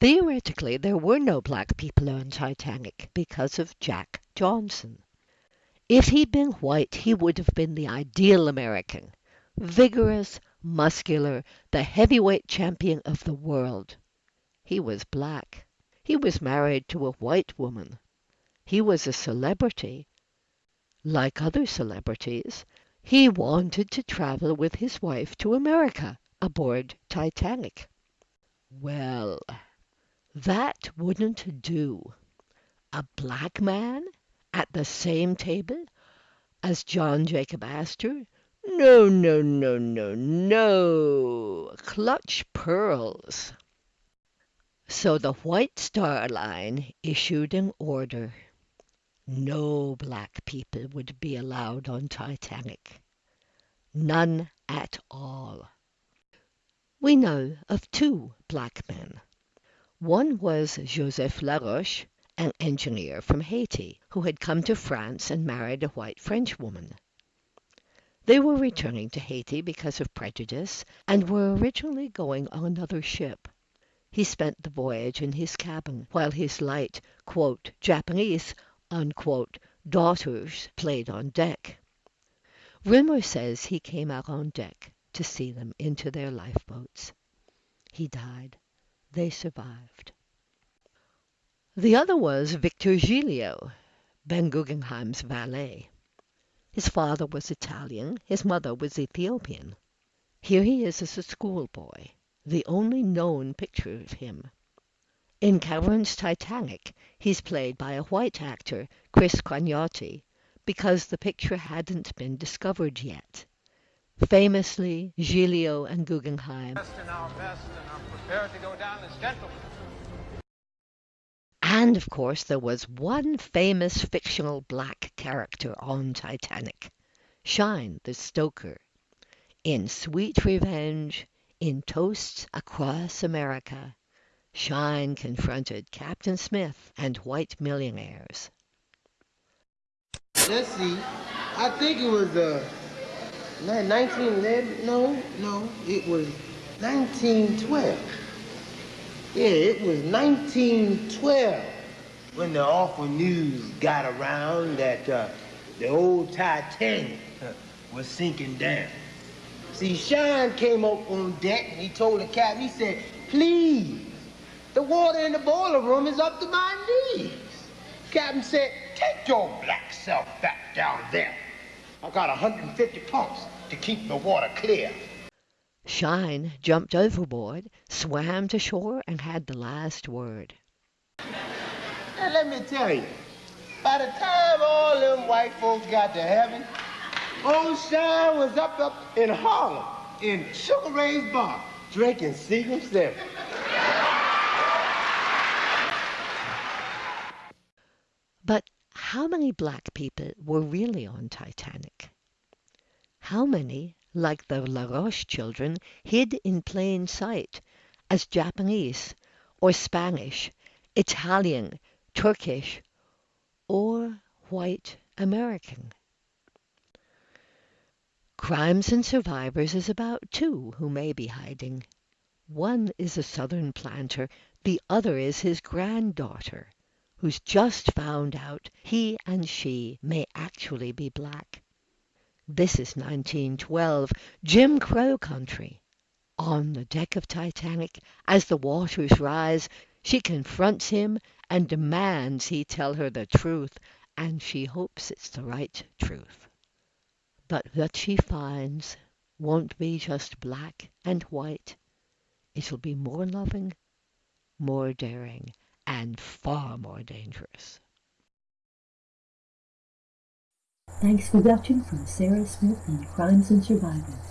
Theoretically, there were no black people on Titanic because of Jack Johnson. If he'd been white he would have been the ideal American, vigorous, muscular, the heavyweight champion of the world. He was black. He was married to a white woman. He was a celebrity. Like other celebrities, he wanted to travel with his wife to America aboard Titanic. Well, that wouldn't do. A black man at the same table as John Jacob Astor? No, no, no, no, no. Clutch pearls. So the White Star Line issued an order. No black people would be allowed on Titanic. None at all. We know of two black men. One was Joseph Laroche, an engineer from Haiti, who had come to France and married a white Frenchwoman. They were returning to Haiti because of prejudice, and were originally going on another ship. He spent the voyage in his cabin, while his light "Japanese" daughters played on deck. Rumor says he came out on deck to see them into their lifeboats. He died. They survived. The other was Victor Giglio, Ben Guggenheim's valet. His father was Italian, his mother was Ethiopian. Here he is as a schoolboy, the only known picture of him. In Cameron's Titanic he's played by a white actor, Chris Cognotti, because the picture hadn't been discovered yet. Famously, Giglio and Guggenheim and of course there was one famous fictional black character on Titanic, Shine the stoker. In Sweet Revenge, in Toasts Across America, Shine confronted Captain Smith and white millionaires. Let's see. I think it was uh, 1911. No, no, it was 1912. Yeah, it was 1912 when the awful news got around that uh, the old Titanic uh, was sinking down. See, Shine came up on deck and he told the captain, he said, please, the water in the boiler room is up to my knees. Captain said, take your black self back down there. I got 150 pumps to keep the water clear. Shine jumped overboard, swam to shore, and had the last word. Now let me tell you, by the time all them white folks got to heaven, old Shine was up up in Harlem in Sugar Ray's bar drinking Seagram's Seven. But how many black people were really on Titanic? How many like the Laroche children, hid in plain sight as Japanese or Spanish, Italian, Turkish, or white American. Crimes and Survivors is about two who may be hiding. One is a southern planter, the other is his granddaughter, who's just found out he and she may actually be black. This is 1912, Jim Crow country. On the deck of Titanic, as the waters rise, she confronts him and demands he tell her the truth, and she hopes it's the right truth. But what she finds won't be just black and white. It'll be more loving, more daring, and far more dangerous. Thanks for watching from Sarah Smith and Crimes and Survivors.